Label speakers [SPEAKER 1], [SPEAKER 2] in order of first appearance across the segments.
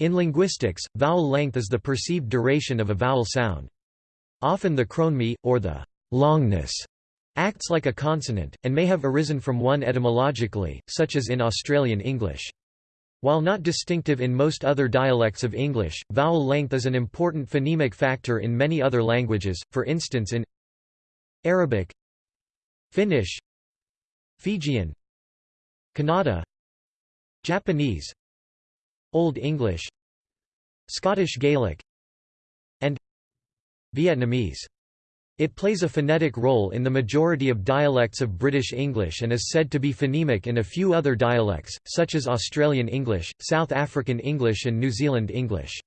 [SPEAKER 1] In linguistics, vowel length is the perceived duration of a vowel sound. Often the chroneme, or the longness, acts like a consonant, and may have arisen from one etymologically, such as in Australian English. While not distinctive in most other dialects of English, vowel length is an important phonemic factor in many other languages, for instance in Arabic Finnish Fijian Kannada Japanese Old English Scottish Gaelic and Vietnamese. It plays a phonetic role in the majority of dialects of British English and is said to be phonemic in a few other dialects, such as Australian English, South African English and New Zealand English.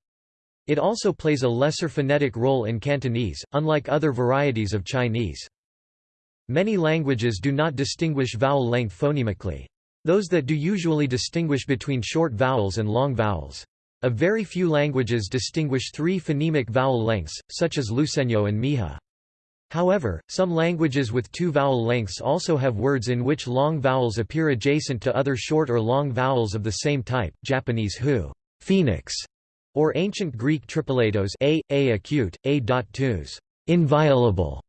[SPEAKER 1] It also plays a lesser phonetic role in Cantonese, unlike other varieties of Chinese. Many languages do not distinguish vowel length phonemically. Those that do usually distinguish between short vowels and long vowels. A very few languages distinguish three phonemic vowel lengths, such as Luiseño and Mixe. However, some languages with two vowel lengths also have words in which long vowels appear adjacent to other short or long vowels of the same type, Japanese hu phoenix, or ancient Greek tripilatos a, a acute, a dot inviolable,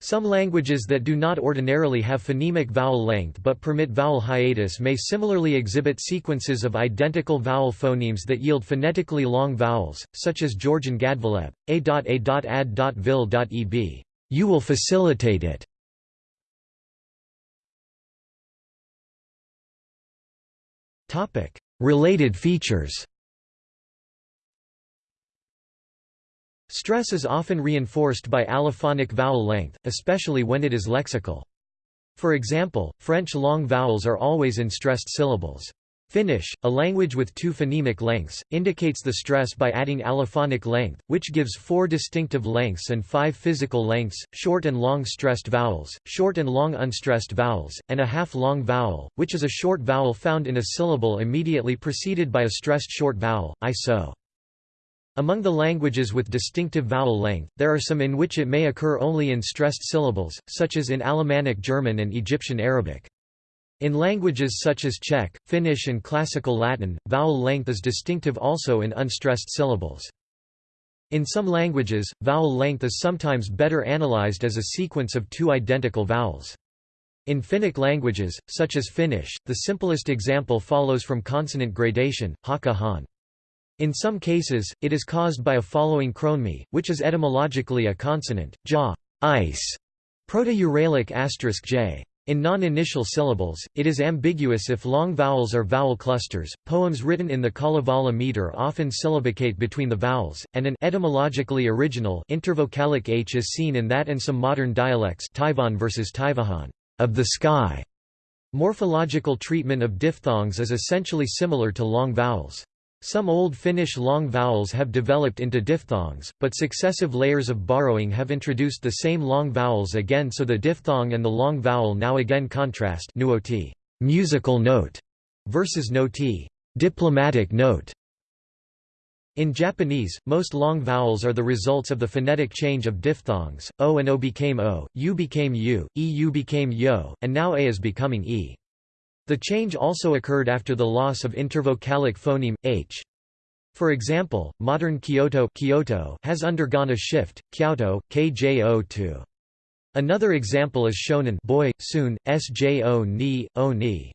[SPEAKER 1] some languages that do not ordinarily have phonemic vowel length but permit vowel hiatus may similarly exhibit sequences of identical vowel phonemes that yield phonetically long vowels, such as Georgian Gadvaleb, a.a.ad.vil.eb. You will facilitate it. Related features Stress is often reinforced by allophonic vowel length, especially when it is lexical. For example, French long vowels are always in stressed syllables. Finnish, a language with two phonemic lengths, indicates the stress by adding allophonic length, which gives four distinctive lengths and five physical lengths, short and long stressed vowels, short and long unstressed vowels, and a half-long vowel, which is a short vowel found in a syllable immediately preceded by a stressed short vowel, i so. Among the languages with distinctive vowel length, there are some in which it may occur only in stressed syllables, such as in Alemannic German and Egyptian Arabic. In languages such as Czech, Finnish and Classical Latin, vowel length is distinctive also in unstressed syllables. In some languages, vowel length is sometimes better analyzed as a sequence of two identical vowels. In Finnic languages, such as Finnish, the simplest example follows from consonant gradation, haka han. In some cases, it is caused by a following chroneme, which is etymologically a consonant, ja, ice, proto-Uralic asterisk j. In non-initial syllables, it is ambiguous if long vowels are vowel clusters. Poems written in the Kalevala meter often syllabicate between the vowels, and an etymologically original intervocalic h is seen in that and some modern dialects Taivan versus Taivahan of the sky. Morphological treatment of diphthongs is essentially similar to long vowels. Some Old Finnish long vowels have developed into diphthongs, but successive layers of borrowing have introduced the same long vowels again so the diphthong and the long vowel now again contrast nuoti musical note versus noti diplomatic note. In Japanese, most long vowels are the results of the phonetic change of diphthongs, o and o became o, u became u, eu became yo, and now a is becoming e. The change also occurred after the loss of intervocalic phoneme, h. For example, modern Kyoto, Kyoto has undergone a shift, Kyoto, kjo to. Another example is shonen boy, soon, sjo ni, o ni.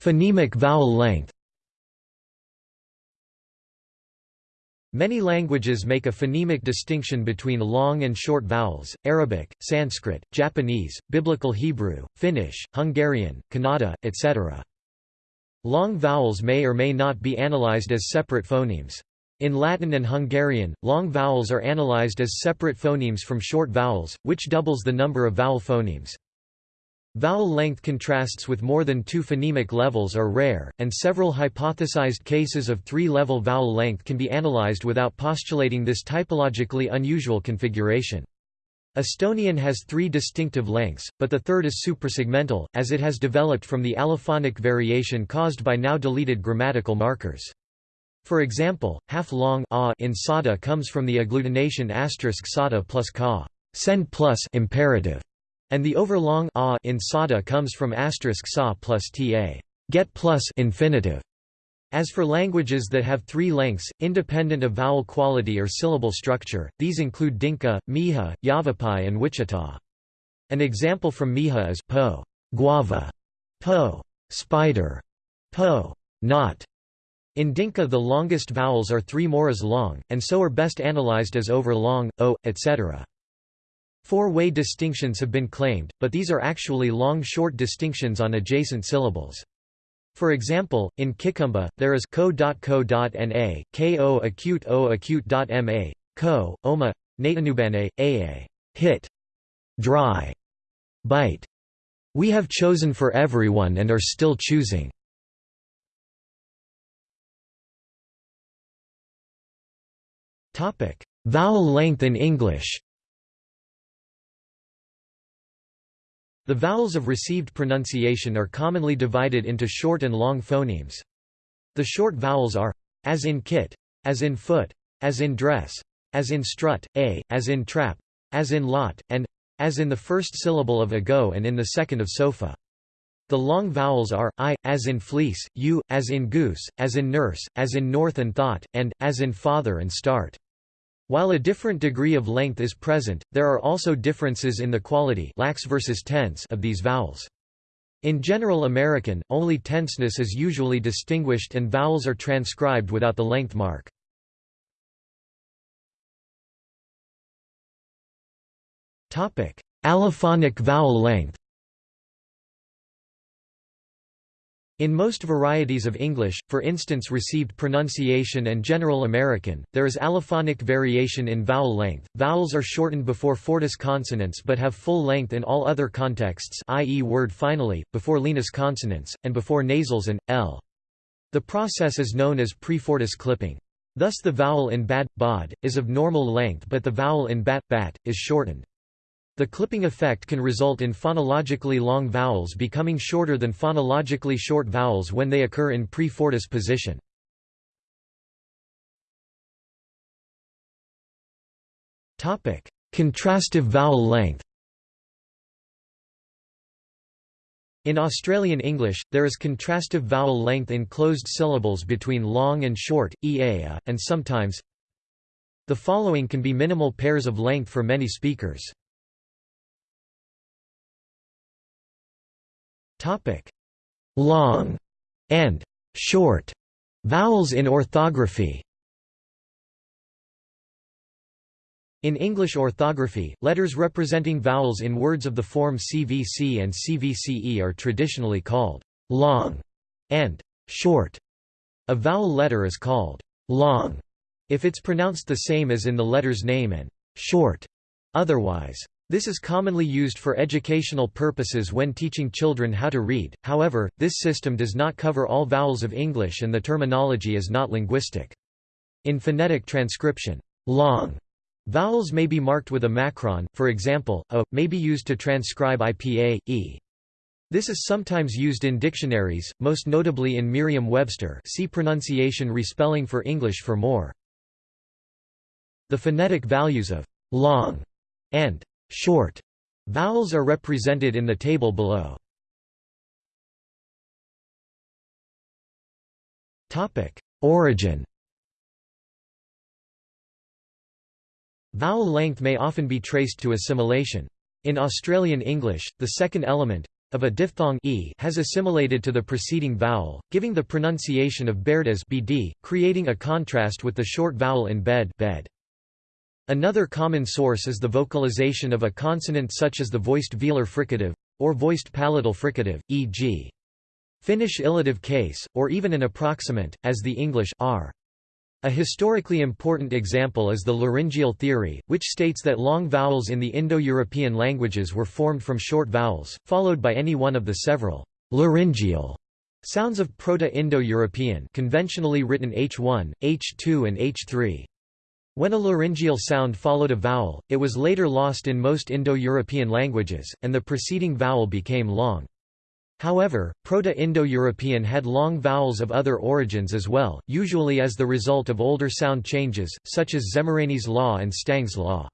[SPEAKER 1] Phonemic vowel length Many languages make a phonemic distinction between long and short vowels, Arabic, Sanskrit, Japanese, Biblical Hebrew, Finnish, Hungarian, Kannada, etc. Long vowels may or may not be analyzed as separate phonemes. In Latin and Hungarian, long vowels are analyzed as separate phonemes from short vowels, which doubles the number of vowel phonemes. Vowel length contrasts with more than two phonemic levels are rare, and several hypothesized cases of three-level vowel length can be analyzed without postulating this typologically unusual configuration. Estonian has three distinctive lengths, but the third is suprasegmental, as it has developed from the allophonic variation caused by now deleted grammatical markers. For example, half-long in sada comes from the agglutination asterisk sada plus ka send plus imperative and the overlong a in sada comes from asterisk sa plus ta get plus infinitive. As for languages that have three lengths, independent of vowel quality or syllable structure, these include Dinka, Mixe, Yavapai and Wichita. An example from Mixe is po, guava, po, spider, po, not. In Dinka the longest vowels are three moras long, and so are best analyzed as over long, o, etc. Four-way distinctions have been claimed, but these are actually long-short distinctions on adjacent syllables. For example, in Kikamba, there is ko.ko.na, ko acute o acute.ma, ko, oma, natanubane, aa, hit, dry, bite. We have chosen for everyone and are still choosing. Vowel length in English The vowels of received pronunciation are commonly divided into short and long phonemes. The short vowels are as in kit, as in foot, as in dress, as in strut, a, as in trap, as in lot, and as in the first syllable of ago and in the second of sofa. The long vowels are i, as in fleece, u, as in goose, as in nurse, as in north and thought, and as in father and start. While a different degree of length is present, there are also differences in the quality lax versus tense of these vowels. In General American, only tenseness is usually distinguished and vowels are transcribed without the length mark. Allophonic vowel length In most varieties of English, for instance received pronunciation and General American, there is allophonic variation in vowel length. Vowels are shortened before fortis consonants but have full length in all other contexts i.e. word finally, before lenis consonants, and before nasals and, l. The process is known as prefortis clipping. Thus the vowel in bad, bod, is of normal length but the vowel in bat, bat, is shortened. The clipping effect can result in phonologically long vowels becoming shorter than phonologically short vowels when they occur in pre-fortis position. Contrastive vowel length In Australian English, there is contrastive vowel length in closed syllables between long and short, ea, and sometimes The following can be minimal pairs of length for many speakers. Long and short vowels in orthography In English orthography, letters representing vowels in words of the form CVC and CVCE are traditionally called long and short. A vowel letter is called long if it's pronounced the same as in the letter's name and short otherwise. This is commonly used for educational purposes when teaching children how to read, however, this system does not cover all vowels of English and the terminology is not linguistic. In phonetic transcription, long vowels may be marked with a macron, for example, a, may be used to transcribe IPA, e. This is sometimes used in dictionaries, most notably in Merriam-Webster see pronunciation respelling for English for more. The phonetic values of long and Short vowels are represented in the table below. Topic: Origin. Vowel length may often be traced to assimilation. In Australian English, the second element of a diphthong e has assimilated to the preceding vowel, giving the pronunciation of baird as bd, creating a contrast with the short vowel in bed, bed. Another common source is the vocalization of a consonant such as the voiced velar fricative, or voiced palatal fricative, e.g. Finnish illative case, or even an approximant, as the English r. A historically important example is the laryngeal theory, which states that long vowels in the Indo-European languages were formed from short vowels, followed by any one of the several laryngeal sounds of Proto-Indo-European conventionally written H1, H2 and H3. When a laryngeal sound followed a vowel, it was later lost in most Indo-European languages, and the preceding vowel became long. However, Proto-Indo-European had long vowels of other origins as well, usually as the result of older sound changes, such as Szemerényi's law and Stang's law.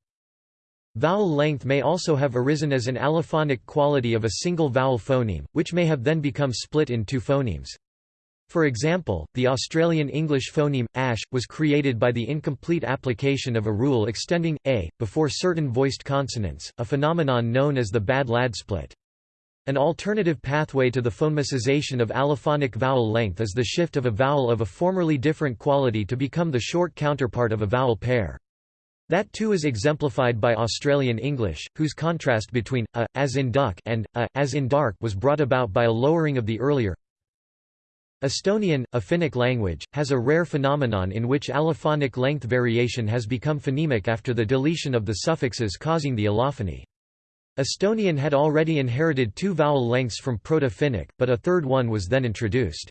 [SPEAKER 1] Vowel length may also have arisen as an allophonic quality of a single vowel phoneme, which may have then become split in two phonemes. For example, the Australian English phoneme, ash, was created by the incomplete application of a rule extending, a, before certain voiced consonants, a phenomenon known as the bad lad split. An alternative pathway to the phonemicization of allophonic vowel length is the shift of a vowel of a formerly different quality to become the short counterpart of a vowel pair. That too is exemplified by Australian English, whose contrast between a, as in duck, and a, as in dark was brought about by a lowering of the earlier. Estonian, a Finnic language, has a rare phenomenon in which allophonic length variation has become phonemic after the deletion of the suffixes causing the allophony. Estonian had already inherited two vowel lengths from Proto-Finnic, but a third one was then introduced.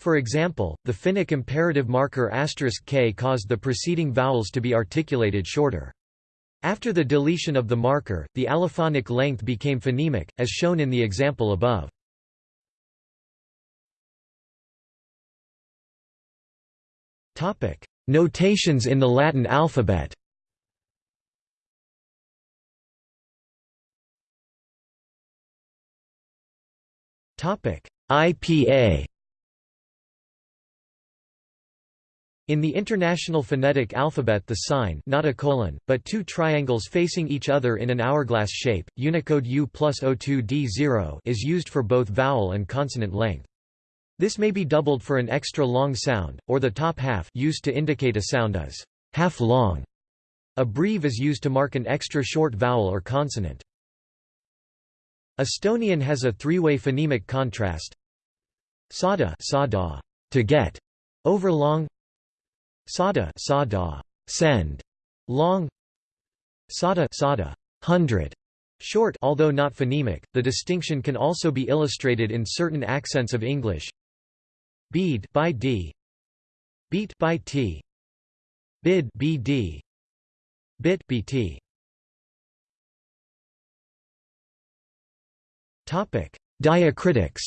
[SPEAKER 1] For example, the Finnic imperative marker *k caused the preceding vowels to be articulated shorter. After the deletion of the marker, the allophonic length became phonemic, as shown in the example above. Notations in the Latin alphabet. IPA In the International Phonetic Alphabet the sign not a colon, but two triangles facing each other in an hourglass shape, Unicode U plus O2D0 is used for both vowel and consonant length. This may be doubled for an extra long sound, or the top half used to indicate a sound as half long. A breve is used to mark an extra short vowel or consonant. Estonian has a three-way phonemic contrast. Sada, sada to get, over long. Sada sada send. Long. Sada sada hundred. Short although not phonemic the distinction can also be illustrated in certain accents of English bead by d beat by t bid bd bit bt topic diacritics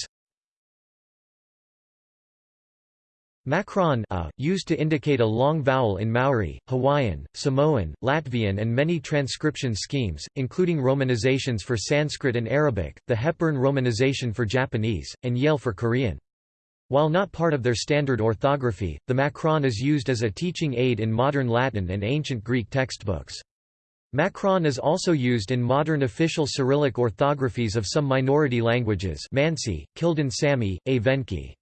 [SPEAKER 1] Macron a, used to indicate a long vowel in Maori, Hawaiian, Samoan, Latvian and many transcription schemes, including romanizations for Sanskrit and Arabic, the Hepburn romanization for Japanese, and Yale for Korean. While not part of their standard orthography, the Macron is used as a teaching aid in modern Latin and ancient Greek textbooks. Macron is also used in modern official Cyrillic orthographies of some minority languages Mansi, Kildin Sami, Evenki.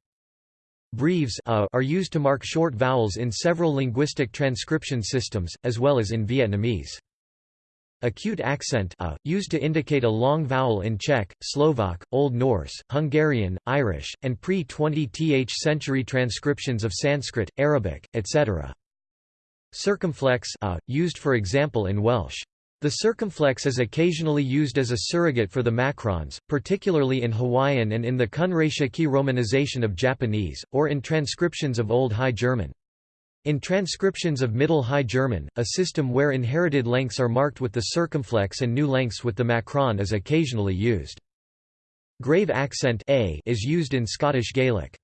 [SPEAKER 1] Breves are used to mark short vowels in several linguistic transcription systems, as well as in Vietnamese. Acute accent a, used to indicate a long vowel in Czech, Slovak, Old Norse, Hungarian, Irish, and pre-20th century transcriptions of Sanskrit, Arabic, etc. Circumflex a, used for example in Welsh. The circumflex is occasionally used as a surrogate for the macrons, particularly in Hawaiian and in the Kunreishiki romanization of Japanese, or in transcriptions of Old High German. In transcriptions of Middle High German, a system where inherited lengths are marked with the circumflex and new lengths with the macron is occasionally used. Grave accent a is used in Scottish Gaelic.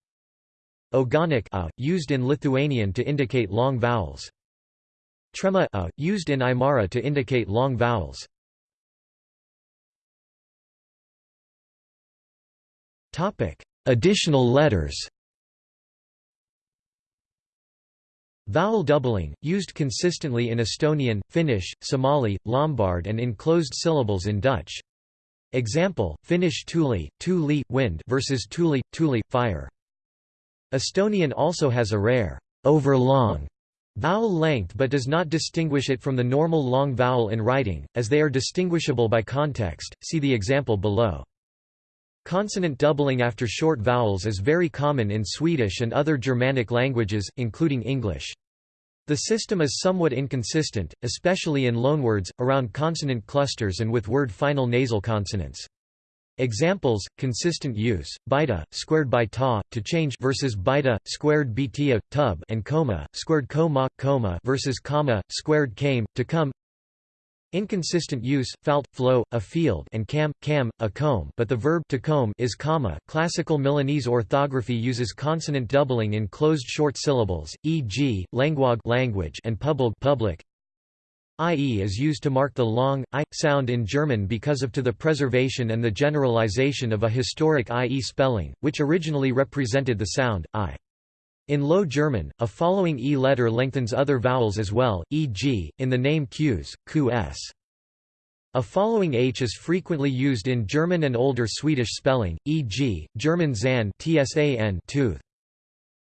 [SPEAKER 1] Ogonek a, used in Lithuanian to indicate long vowels. Trema a, used in Aymara to indicate long vowels. Additional letters Vowel doubling, used consistently in Estonian, Finnish, Somali, Lombard and in closed syllables in Dutch. Example, Finnish tuli, tuli, wind versus tuli, tuli, fire. Estonian also has a rare, overlong Vowel length but does not distinguish it from the normal long vowel in writing, as they are distinguishable by context, see the example below. Consonant doubling after short vowels is very common in Swedish and other Germanic languages, including English. The system is somewhat inconsistent, especially in loanwords, around consonant clusters and with word final nasal consonants. Examples: consistent use, beta squared by ta to change versus beta squared bta tub and coma squared coma coma versus comma squared came to come. Inconsistent use, falt, flow, a field and cam, cam, a comb but the verb to comb is comma. Classical Milanese orthography uses consonant doubling in closed short syllables, e.g., languag language and public public. IE is used to mark the long, I, sound in German because of to the preservation and the generalization of a historic IE spelling, which originally represented the sound, I. In Low German, a following E letter lengthens other vowels as well, e.g., in the name Qs, Qs. A following H is frequently used in German and older Swedish spelling, e.g., German Zahn tsan tooth.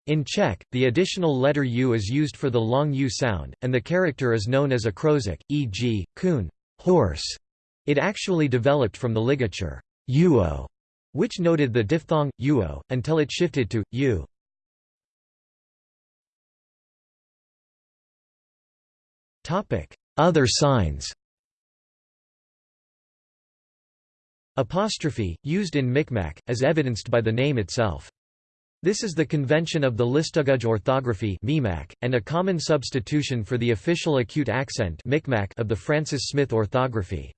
[SPEAKER 1] In Czech, the additional letter U is used for the long U sound, and the character is known as a kroužek, e.g., kun horse". It actually developed from the ligature uo, which noted the diphthong, uo, until it shifted to u. Other signs Apostrophe, used in Micmac, as evidenced by the name itself. This is the convention of the Listuguj orthography and a common substitution for the official acute accent of the Francis Smith orthography.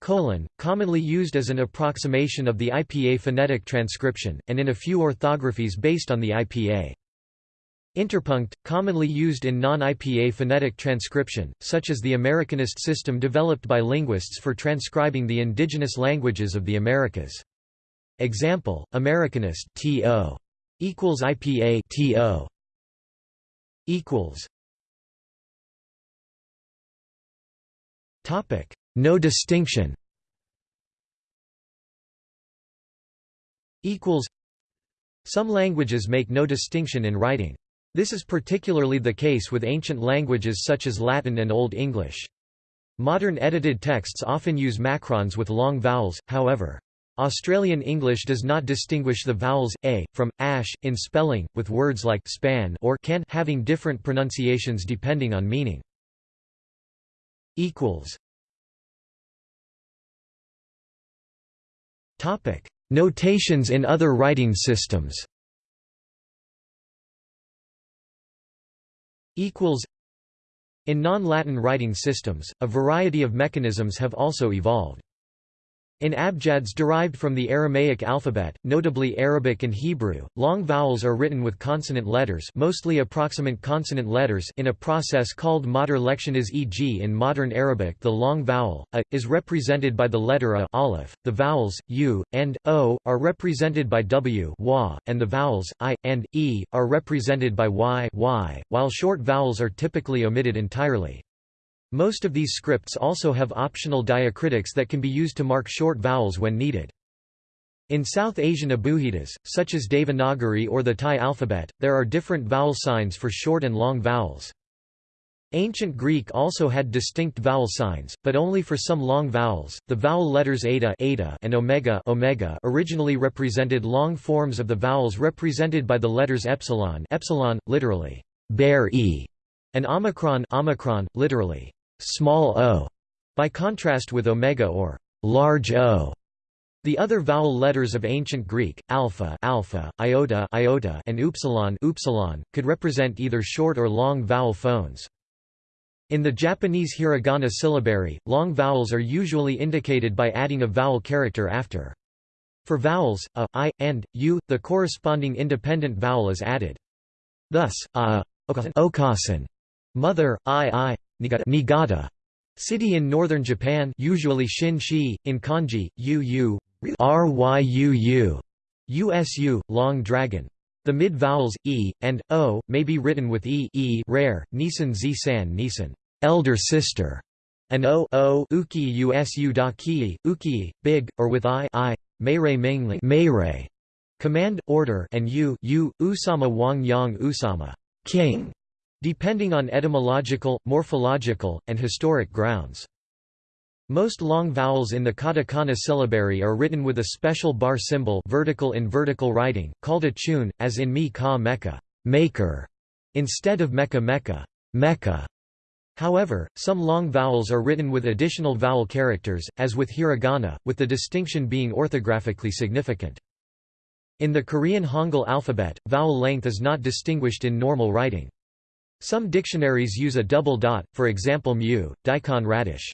[SPEAKER 1] Colon, commonly used as an approximation of the IPA phonetic transcription, and in a few orthographies based on the IPA. Interpunct, commonly used in non-IPA phonetic transcription, such as the Americanist system developed by linguists for transcribing the indigenous languages of the Americas. Example: Americanist to equals IPA to equals. Topic: No distinction. Equals. Some languages make no distinction in writing. This is particularly the case with ancient languages such as Latin and Old English. Modern edited texts often use macrons with long vowels, however. Australian English does not distinguish the vowels a from ash in spelling, with words like span or can having different pronunciations depending on meaning. Equals. Topic: Notations in other writing systems. Equals. In non-Latin writing systems, a variety of mechanisms have also evolved. In abjads derived from the Aramaic alphabet, notably Arabic and Hebrew, long vowels are written with consonant letters mostly approximant consonant letters in a process called mater lectionis e.g. in modern Arabic the long vowel, a, is represented by the letter a aleph, the vowels, u, and, o, are represented by w wa, and the vowels, i, and, e, are represented by y, y while short vowels are typically omitted entirely. Most of these scripts also have optional diacritics that can be used to mark short vowels when needed. In South Asian Abugidas, such as Devanagari or the Thai alphabet, there are different vowel signs for short and long vowels. Ancient Greek also had distinct vowel signs, but only for some long vowels. The vowel letters eta, eta and omega, omega originally represented long forms of the vowels represented by the letters epsilon, epsilon literally bare e, and omicron, omicron literally small o, by contrast with omega or large O. The other vowel letters of ancient Greek, alpha, alpha, iota, iota, and upsilon, upsilon, could represent either short or long vowel phones. In the Japanese hiragana syllabary, long vowels are usually indicated by adding a vowel character after. For vowels, a, i, and, u, the corresponding independent vowel is added. Thus, a, okasan, mother, i, i, Niigata city in northern Japan usually Shin-shi, in kanji, uu, ryuu, usu, long dragon. The mid-vowels, e, and, o, may be written with e, e rare, Nisan z-san Nisan. Elder sister, and o, o uki usu da ki, uki, big, or with i, i, meirei mingli meirei, command, order, and u, u, usama wang yang usama. King depending on etymological, morphological, and historic grounds. Most long vowels in the katakana syllabary are written with a special bar symbol vertical in vertical writing, called a chun, as in mi ka mecca maker", instead of mecca mecca mecca". However, some long vowels are written with additional vowel characters, as with hiragana, with the distinction being orthographically significant. In the Korean Hangul alphabet, vowel length is not distinguished in normal writing. Some dictionaries use a double dot, for example mu, daikon radish.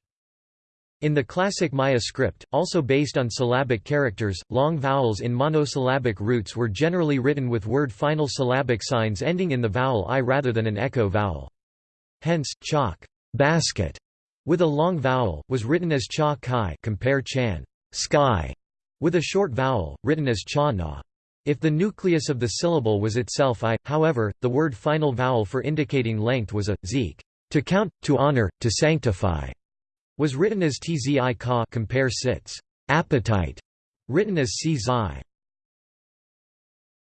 [SPEAKER 1] In the classic Maya script, also based on syllabic characters, long vowels in monosyllabic roots were generally written with word final syllabic signs ending in the vowel i rather than an echo vowel. Hence, chalk basket, with a long vowel, was written as cha kai compare chan, sky, with a short vowel, written as cha na. If the nucleus of the syllable was itself i, however, the word final vowel for indicating length was a, zik, to count, to honor, to sanctify, was written as tzi ka compare sits, appetite, written as zai.